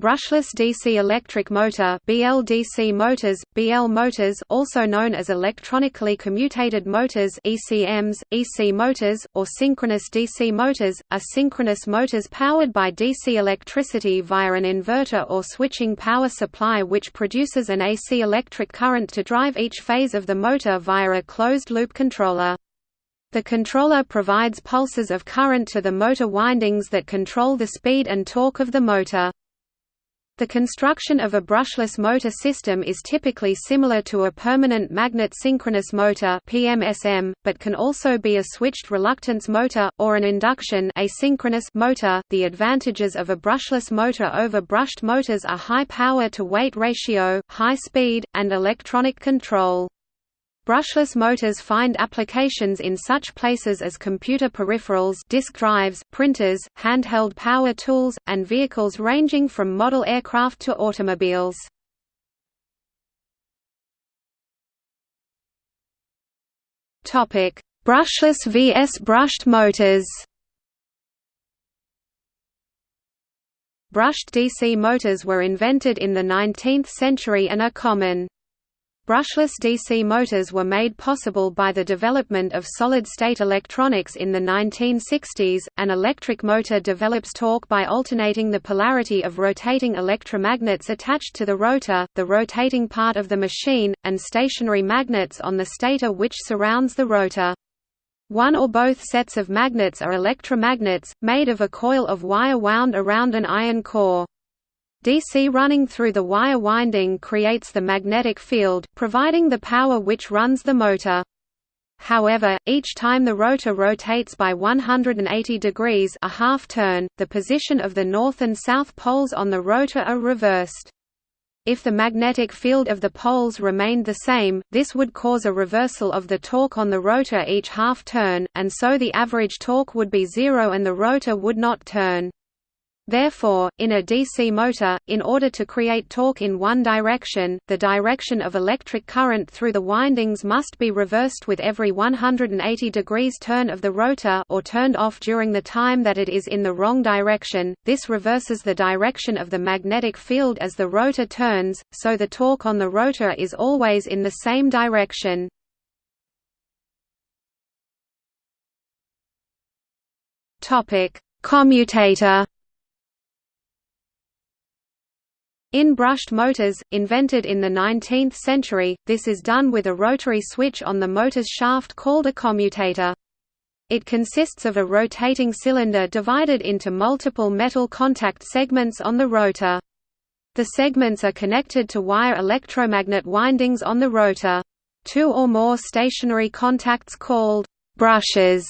Brushless DC electric motor BLDC motors, BL motors also known as electronically commutated motors ECMs, EC motors, or synchronous DC motors, are synchronous motors powered by DC electricity via an inverter or switching power supply which produces an AC electric current to drive each phase of the motor via a closed-loop controller. The controller provides pulses of current to the motor windings that control the speed and torque of the motor. The construction of a brushless motor system is typically similar to a permanent magnet synchronous motor (PMSM), but can also be a switched reluctance motor or an induction asynchronous motor. The advantages of a brushless motor over brushed motors are high power to weight ratio, high speed, and electronic control. Brushless motors find applications in such places as computer peripherals disk drives, printers, handheld power tools, and vehicles ranging from model aircraft to automobiles. Brushless vs brushed motors Brushed DC motors were invented in the 19th century and are common. Brushless DC motors were made possible by the development of solid-state electronics in the 1960s. An electric motor develops torque by alternating the polarity of rotating electromagnets attached to the rotor, the rotating part of the machine, and stationary magnets on the stator which surrounds the rotor. One or both sets of magnets are electromagnets, made of a coil of wire wound around an iron core. DC running through the wire winding creates the magnetic field, providing the power which runs the motor. However, each time the rotor rotates by 180 degrees a half turn, the position of the north and south poles on the rotor are reversed. If the magnetic field of the poles remained the same, this would cause a reversal of the torque on the rotor each half turn, and so the average torque would be zero and the rotor would not turn. Therefore, in a DC motor, in order to create torque in one direction, the direction of electric current through the windings must be reversed with every 180 degrees turn of the rotor or turned off during the time that it is in the wrong direction. This reverses the direction of the magnetic field as the rotor turns, so the torque on the rotor is always in the same direction. Topic: Commutator In brushed motors, invented in the 19th century, this is done with a rotary switch on the motor's shaft called a commutator. It consists of a rotating cylinder divided into multiple metal contact segments on the rotor. The segments are connected to wire electromagnet windings on the rotor. Two or more stationary contacts called brushes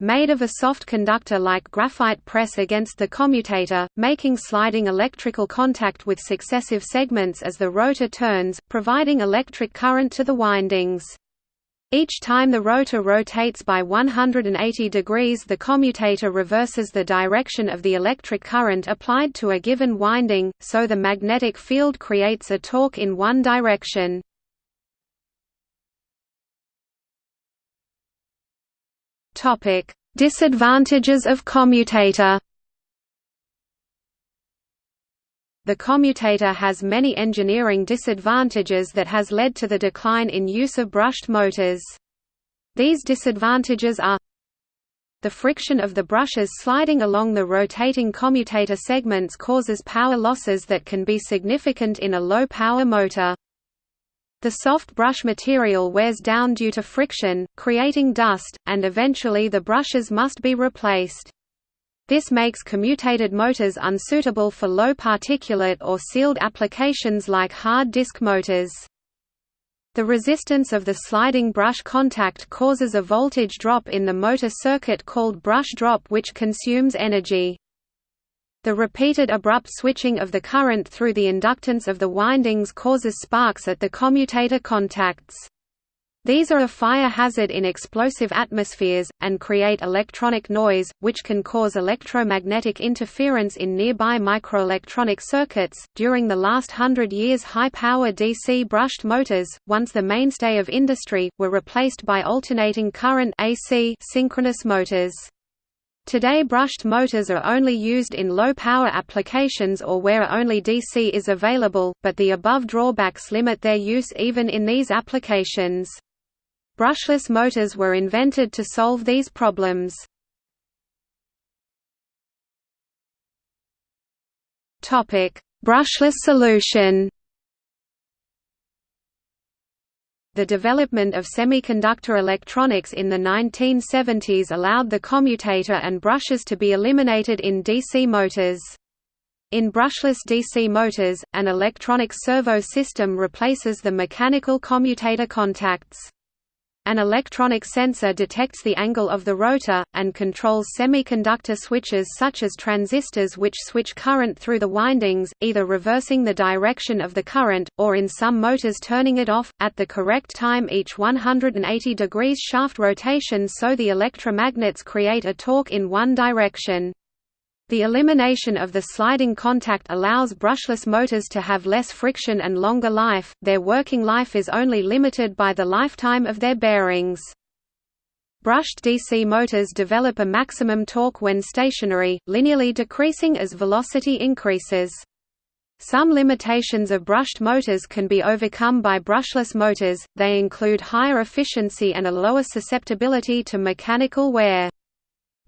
made of a soft conductor like graphite press against the commutator, making sliding electrical contact with successive segments as the rotor turns, providing electric current to the windings. Each time the rotor rotates by 180 degrees the commutator reverses the direction of the electric current applied to a given winding, so the magnetic field creates a torque in one direction. Topic: Disadvantages of commutator. The commutator has many engineering disadvantages that has led to the decline in use of brushed motors. These disadvantages are the friction of the brushes sliding along the rotating commutator segments causes power losses that can be significant in a low-power motor. The soft brush material wears down due to friction, creating dust, and eventually the brushes must be replaced. This makes commutated motors unsuitable for low particulate or sealed applications like hard disk motors. The resistance of the sliding brush contact causes a voltage drop in the motor circuit called brush drop which consumes energy. The repeated abrupt switching of the current through the inductance of the windings causes sparks at the commutator contacts. These are a fire hazard in explosive atmospheres, and create electronic noise, which can cause electromagnetic interference in nearby microelectronic circuits. During the last hundred years, high power DC brushed motors, once the mainstay of industry, were replaced by alternating current AC synchronous motors. Today brushed motors are only used in low-power applications or where only DC is available, but the above drawbacks limit their use even in these applications. Brushless motors were invented to solve these problems. Brushless solution The development of semiconductor electronics in the 1970s allowed the commutator and brushes to be eliminated in DC motors. In brushless DC motors, an electronic servo system replaces the mechanical commutator contacts. An electronic sensor detects the angle of the rotor, and controls semiconductor switches such as transistors which switch current through the windings, either reversing the direction of the current, or in some motors turning it off, at the correct time each 180 degrees shaft rotation so the electromagnets create a torque in one direction. The elimination of the sliding contact allows brushless motors to have less friction and longer life, their working life is only limited by the lifetime of their bearings. Brushed DC motors develop a maximum torque when stationary, linearly decreasing as velocity increases. Some limitations of brushed motors can be overcome by brushless motors, they include higher efficiency and a lower susceptibility to mechanical wear.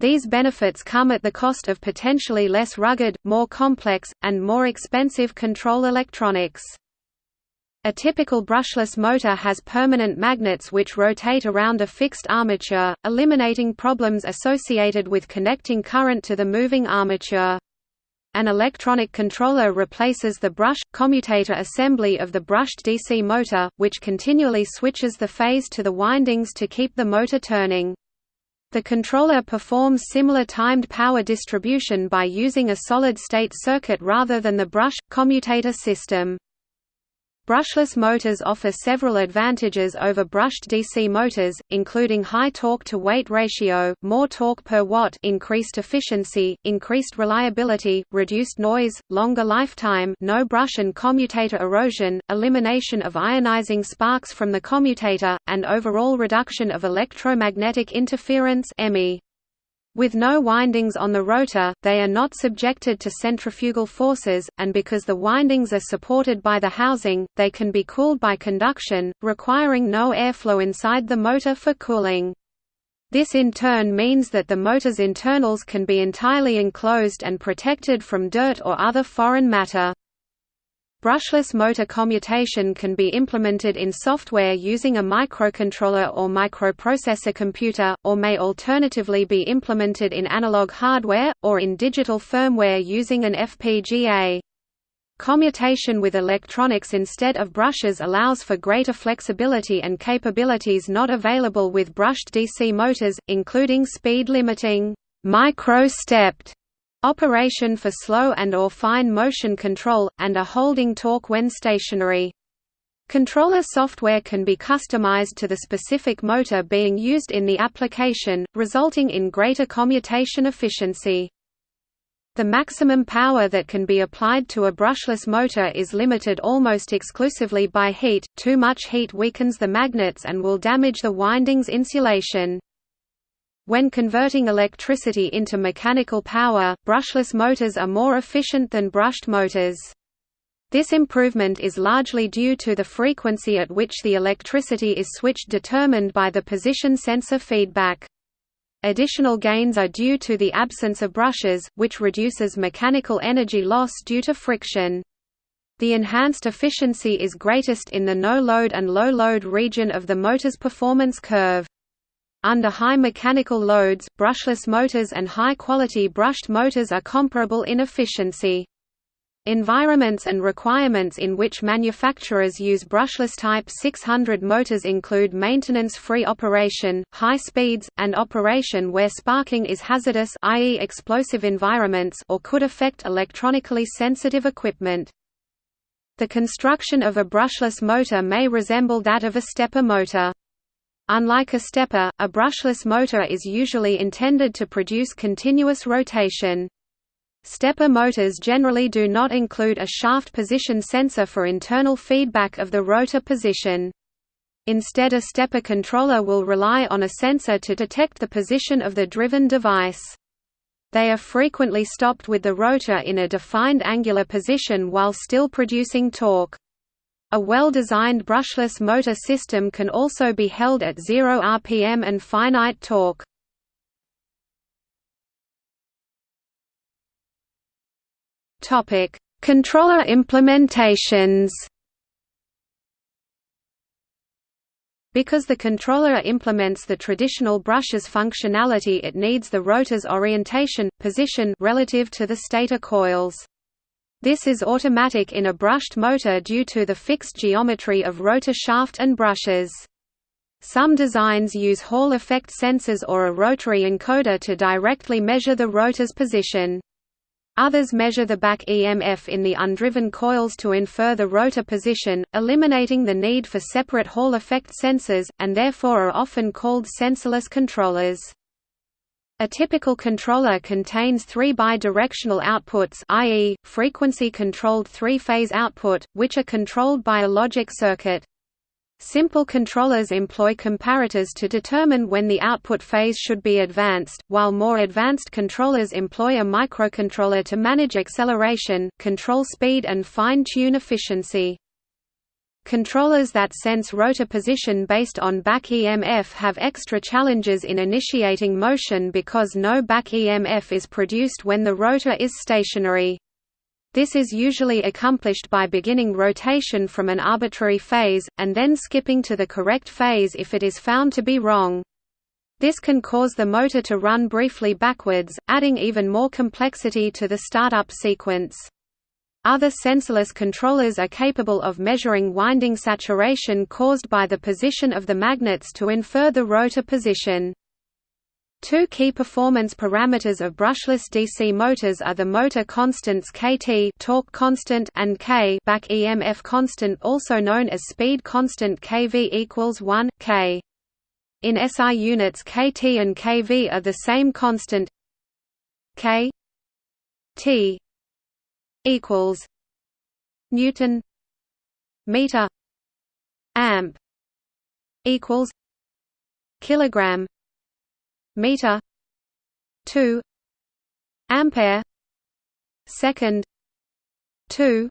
These benefits come at the cost of potentially less rugged, more complex, and more expensive control electronics. A typical brushless motor has permanent magnets which rotate around a fixed armature, eliminating problems associated with connecting current to the moving armature. An electronic controller replaces the brush, commutator assembly of the brushed DC motor, which continually switches the phase to the windings to keep the motor turning. The controller performs similar timed power distribution by using a solid-state circuit rather than the brush-commutator system. Brushless motors offer several advantages over brushed DC motors, including high torque-to-weight ratio, more torque per watt increased efficiency, increased reliability, reduced noise, longer lifetime no brush and commutator erosion, elimination of ionizing sparks from the commutator, and overall reduction of electromagnetic interference EMI. With no windings on the rotor, they are not subjected to centrifugal forces, and because the windings are supported by the housing, they can be cooled by conduction, requiring no airflow inside the motor for cooling. This in turn means that the motor's internals can be entirely enclosed and protected from dirt or other foreign matter. Brushless motor commutation can be implemented in software using a microcontroller or microprocessor computer, or may alternatively be implemented in analog hardware, or in digital firmware using an FPGA. Commutation with electronics instead of brushes allows for greater flexibility and capabilities not available with brushed DC motors, including speed limiting micro-stepped Operation for slow and or fine motion control, and a holding torque when stationary. Controller software can be customized to the specific motor being used in the application, resulting in greater commutation efficiency. The maximum power that can be applied to a brushless motor is limited almost exclusively by heat, too much heat weakens the magnets and will damage the winding's insulation. When converting electricity into mechanical power, brushless motors are more efficient than brushed motors. This improvement is largely due to the frequency at which the electricity is switched determined by the position sensor feedback. Additional gains are due to the absence of brushes, which reduces mechanical energy loss due to friction. The enhanced efficiency is greatest in the no-load and low-load region of the motor's performance curve. Under high mechanical loads, brushless motors and high-quality brushed motors are comparable in efficiency. Environments and requirements in which manufacturers use brushless Type 600 motors include maintenance-free operation, high speeds, and operation where sparking is hazardous i.e. explosive environments or could affect electronically sensitive equipment. The construction of a brushless motor may resemble that of a stepper motor. Unlike a stepper, a brushless motor is usually intended to produce continuous rotation. Stepper motors generally do not include a shaft position sensor for internal feedback of the rotor position. Instead a stepper controller will rely on a sensor to detect the position of the driven device. They are frequently stopped with the rotor in a defined angular position while still producing torque. A well-designed brushless motor system can also be held at 0 rpm and finite torque. Controller implementations Because the controller implements the traditional brush's functionality it needs the rotor's orientation, position relative to the stator coils. This is automatic in a brushed motor due to the fixed geometry of rotor shaft and brushes. Some designs use Hall effect sensors or a rotary encoder to directly measure the rotor's position. Others measure the back EMF in the undriven coils to infer the rotor position, eliminating the need for separate Hall effect sensors, and therefore are often called sensorless controllers. A typical controller contains three bidirectional outputs i.e., frequency-controlled three-phase output, which are controlled by a logic circuit. Simple controllers employ comparators to determine when the output phase should be advanced, while more advanced controllers employ a microcontroller to manage acceleration, control speed and fine-tune efficiency. Controllers that sense rotor position based on back EMF have extra challenges in initiating motion because no back EMF is produced when the rotor is stationary. This is usually accomplished by beginning rotation from an arbitrary phase, and then skipping to the correct phase if it is found to be wrong. This can cause the motor to run briefly backwards, adding even more complexity to the startup sequence. Other sensorless controllers are capable of measuring winding saturation caused by the position of the magnets to infer the rotor position. Two key performance parameters of brushless DC motors are the motor constants kT torque constant and K back EMF constant also known as speed constant kV equals 1 K. In SI units kT and kV are the same constant K T equals Newton meter amp equals kilogram meter 2 ampere second 2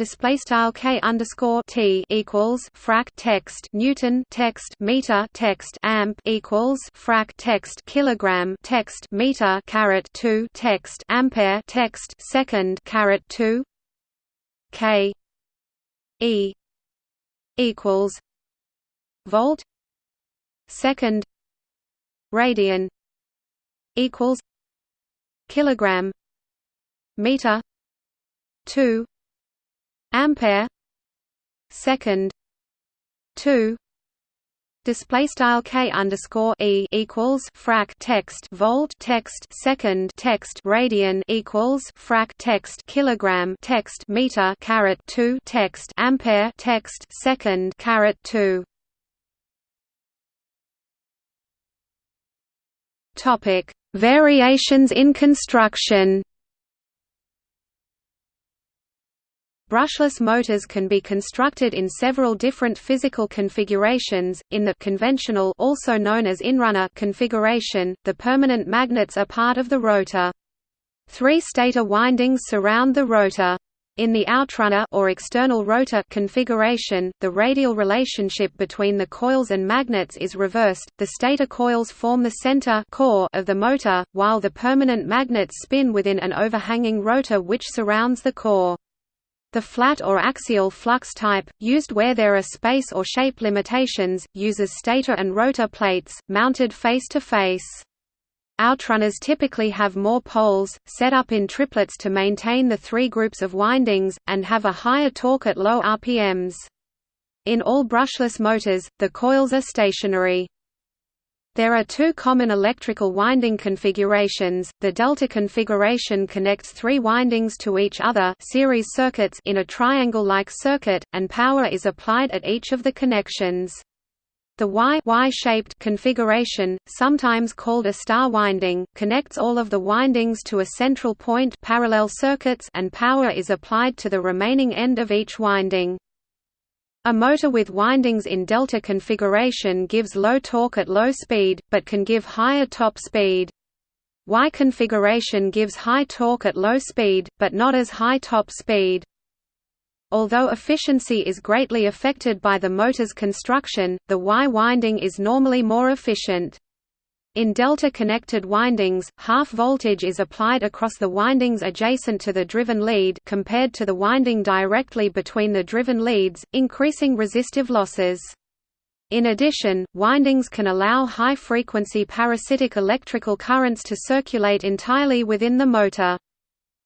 display style k underscore t equals frac text Newton text meter text amp equals frac text kilogram text meter caret 2 text ampere text second caret 2 k e equals volt second radian equals kilogram meter 2 ampere. Second. 2 Display style k underscore e equals frac text volt text second text radian equals frac text kilogram text meter caret two text ampere text second caret two. Topic: Variations in construction. Brushless motors can be constructed in several different physical configurations. In the conventional, also known as inrunner configuration, the permanent magnets are part of the rotor. Three stator windings surround the rotor. In the outrunner or external rotor configuration, the radial relationship between the coils and magnets is reversed. The stator coils form the center core of the motor, while the permanent magnets spin within an overhanging rotor which surrounds the core. The flat or axial flux type, used where there are space or shape limitations, uses stator and rotor plates, mounted face to face. Outrunners typically have more poles, set up in triplets to maintain the three groups of windings, and have a higher torque at low RPMs. In all brushless motors, the coils are stationary. There are two common electrical winding configurations. The delta configuration connects three windings to each other series circuits in a triangle-like circuit, and power is applied at each of the connections. The Y Y-shaped configuration, sometimes called a star winding, connects all of the windings to a central point parallel circuits and power is applied to the remaining end of each winding. A motor with windings in delta configuration gives low torque at low speed, but can give higher top speed. Y configuration gives high torque at low speed, but not as high top speed. Although efficiency is greatly affected by the motor's construction, the Y winding is normally more efficient. In delta-connected windings, half voltage is applied across the windings adjacent to the driven lead compared to the winding directly between the driven leads, increasing resistive losses. In addition, windings can allow high-frequency parasitic electrical currents to circulate entirely within the motor.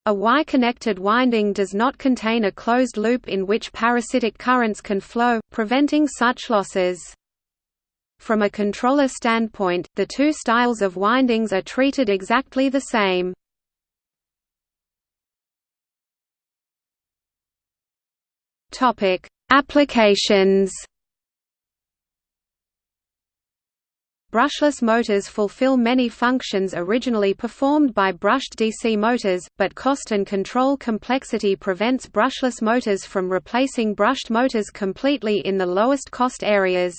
A Y-connected winding does not contain a closed loop in which parasitic currents can flow, preventing such losses. From a controller standpoint, the two styles of windings are treated exactly the same. Applications Brushless motors fulfill many functions originally performed by brushed DC motors, but cost and control complexity prevents brushless motors from replacing brushed motors completely in the lowest cost areas.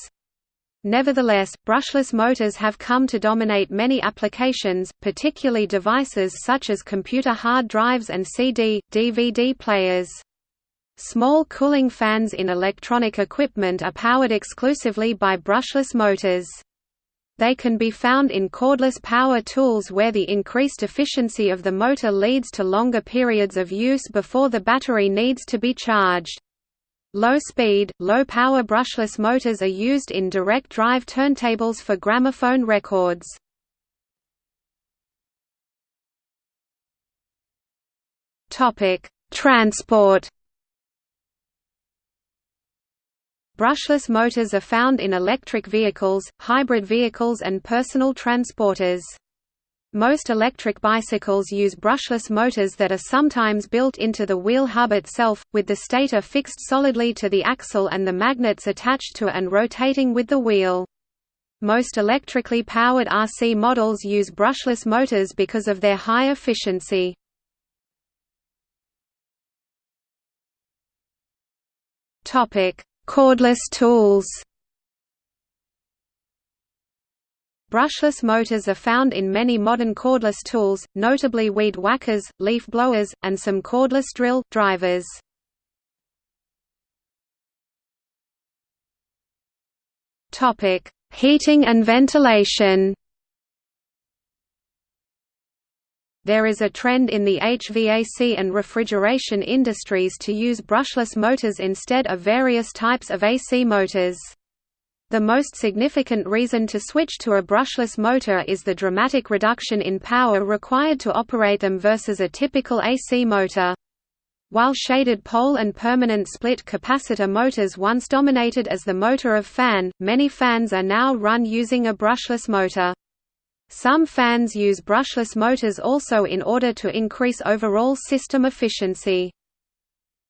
Nevertheless, brushless motors have come to dominate many applications, particularly devices such as computer hard drives and CD, DVD players. Small cooling fans in electronic equipment are powered exclusively by brushless motors. They can be found in cordless power tools where the increased efficiency of the motor leads to longer periods of use before the battery needs to be charged. Low-speed, low-power brushless motors are used in direct drive turntables for gramophone records. Transport Brushless motors are found in electric vehicles, hybrid vehicles and personal transporters. Most electric bicycles use brushless motors that are sometimes built into the wheel hub itself, with the stator fixed solidly to the axle and the magnets attached to and rotating with the wheel. Most electrically powered RC models use brushless motors because of their high efficiency. Cordless tools Brushless motors are found in many modern cordless tools, notably weed whackers, leaf blowers, and some cordless drill, drivers. Topic: Heating and ventilation There is a trend in the HVAC and refrigeration industries to use brushless motors instead of various types of AC motors. The most significant reason to switch to a brushless motor is the dramatic reduction in power required to operate them versus a typical AC motor. While shaded pole and permanent split capacitor motors once dominated as the motor of fan, many fans are now run using a brushless motor. Some fans use brushless motors also in order to increase overall system efficiency.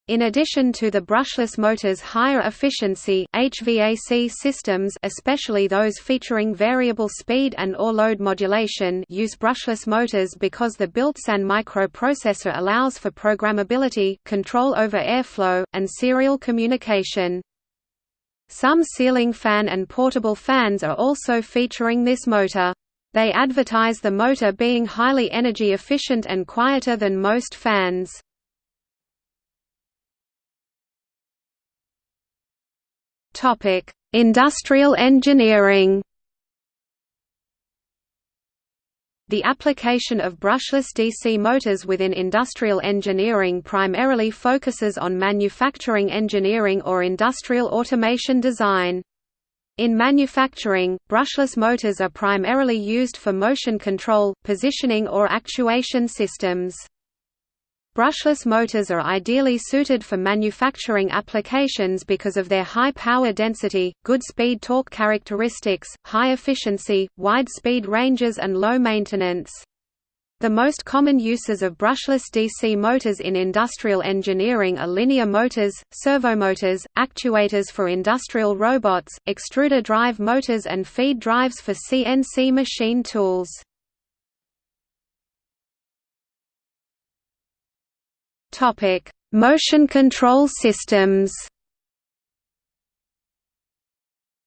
In addition to the brushless motor's higher efficiency, HVAC systems especially those featuring variable speed and or load modulation use brushless motors because the built-in microprocessor allows for programmability, control over airflow, and serial communication. Some ceiling fan and portable fans are also featuring this motor. They advertise the motor being highly energy efficient and quieter than most fans. Topic: Industrial engineering. The application of brushless DC motors within industrial engineering primarily focuses on manufacturing engineering or industrial automation design. In manufacturing, brushless motors are primarily used for motion control, positioning or actuation systems. Brushless motors are ideally suited for manufacturing applications because of their high power density, good speed torque characteristics, high efficiency, wide speed ranges and low maintenance. The most common uses of brushless DC motors in industrial engineering are linear motors, servomotors, actuators for industrial robots, extruder drive motors and feed drives for CNC machine tools. Motion control systems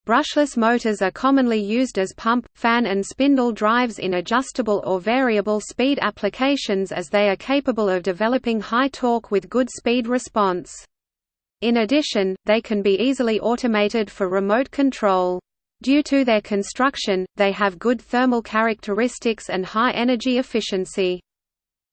Brushless motors are commonly used as pump, fan and spindle drives in adjustable or variable speed applications as they are capable of developing high torque with good speed response. In addition, they can be easily automated for remote control. Due to their construction, they have good thermal characteristics and high energy efficiency.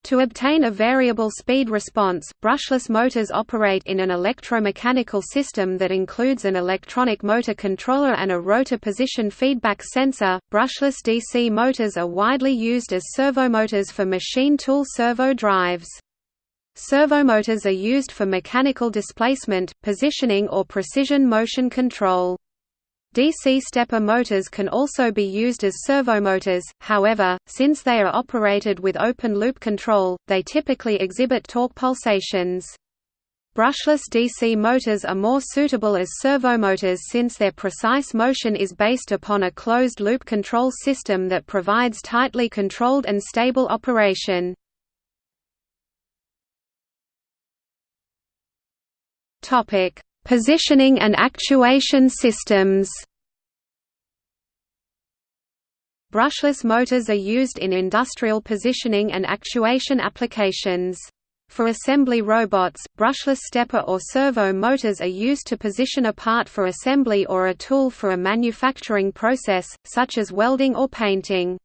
To obtain a variable speed response, brushless motors operate in an electromechanical system that includes an electronic motor controller and a rotor position feedback sensor. Brushless DC motors are widely used as servomotors for machine tool servo drives. Servomotors are used for mechanical displacement, positioning or precision motion control. DC stepper motors can also be used as servomotors, however, since they are operated with open-loop control, they typically exhibit torque pulsations. Brushless DC motors are more suitable as servomotors since their precise motion is based upon a closed-loop control system that provides tightly controlled and stable operation. Positioning and actuation systems Brushless motors are used in industrial positioning and actuation applications. For assembly robots, brushless stepper or servo motors are used to position a part for assembly or a tool for a manufacturing process, such as welding or painting.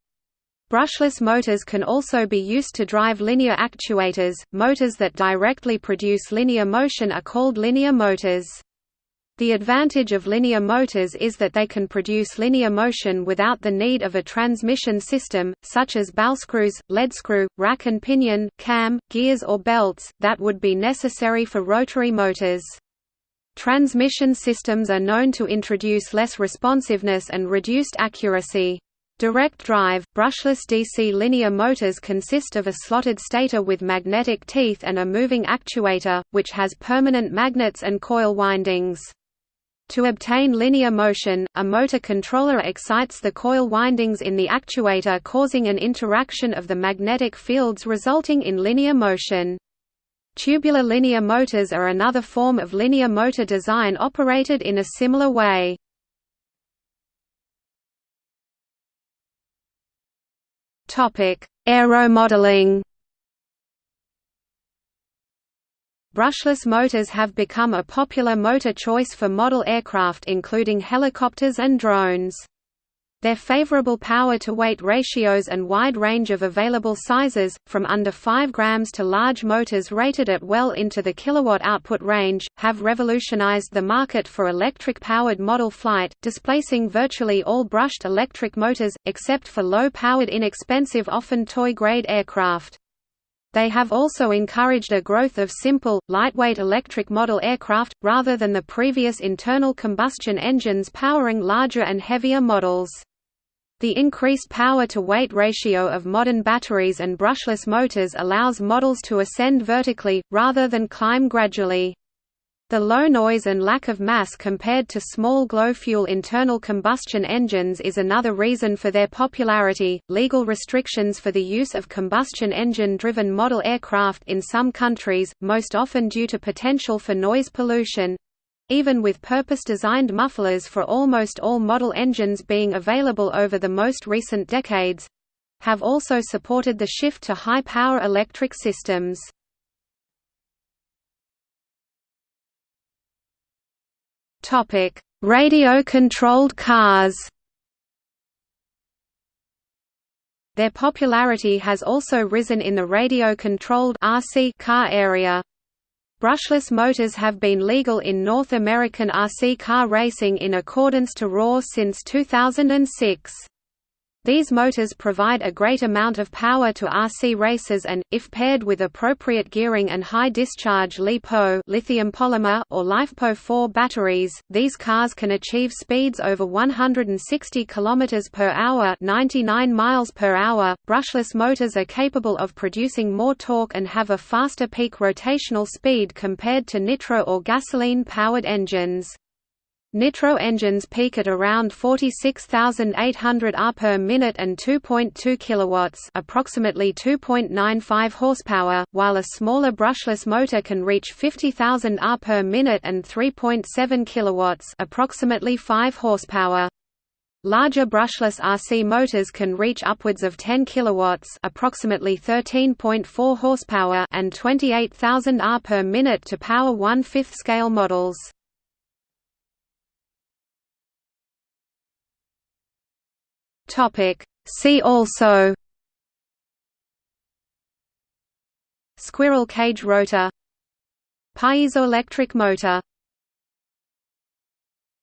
Brushless motors can also be used to drive linear actuators. Motors that directly produce linear motion are called linear motors. The advantage of linear motors is that they can produce linear motion without the need of a transmission system, such as ballscrews, leadscrew, rack and pinion, cam, gears or belts, that would be necessary for rotary motors. Transmission systems are known to introduce less responsiveness and reduced accuracy. Direct drive, brushless DC linear motors consist of a slotted stator with magnetic teeth and a moving actuator, which has permanent magnets and coil windings. To obtain linear motion, a motor controller excites the coil windings in the actuator causing an interaction of the magnetic fields resulting in linear motion. Tubular linear motors are another form of linear motor design operated in a similar way. Topic: Aeromodeling. Brushless motors have become a popular motor choice for model aircraft including helicopters and drones. Their favorable power-to-weight ratios and wide range of available sizes, from under 5 grams to large motors rated at well into the kilowatt output range, have revolutionized the market for electric-powered model flight, displacing virtually all brushed electric motors, except for low-powered inexpensive often toy-grade aircraft. They have also encouraged a growth of simple, lightweight electric model aircraft, rather than the previous internal combustion engines powering larger and heavier models. The increased power-to-weight ratio of modern batteries and brushless motors allows models to ascend vertically, rather than climb gradually. The low noise and lack of mass compared to small glow-fuel internal combustion engines is another reason for their popularity. Legal restrictions for the use of combustion engine-driven model aircraft in some countries, most often due to potential for noise pollution, even with purpose-designed mufflers for almost all model engines being available over the most recent decades, have also supported the shift to high-power electric systems. Radio-controlled cars Their popularity has also risen in the radio-controlled car area. Brushless motors have been legal in North American RC car racing in accordance to ROAR since 2006. These motors provide a great amount of power to RC racers and, if paired with appropriate gearing and high-discharge LiPo lithium polymer or LiFePO4 batteries, these cars can achieve speeds over 160 km per hour 99 miles per hour. Brushless motors are capable of producing more torque and have a faster peak rotational speed compared to nitro or gasoline-powered engines. Nitro engines peak at around 46,800 R per minute and 2.2 kilowatts, approximately 2.95 horsepower, while a smaller brushless motor can reach 50,000 R per minute and 3.7 kilowatts, approximately 5 horsepower. Larger brushless RC motors can reach upwards of 10 kilowatts, approximately 13.4 horsepower, and 28,000 R per minute to power one-fifth scale models. Topic. See also Squirrel cage rotor Piezoelectric motor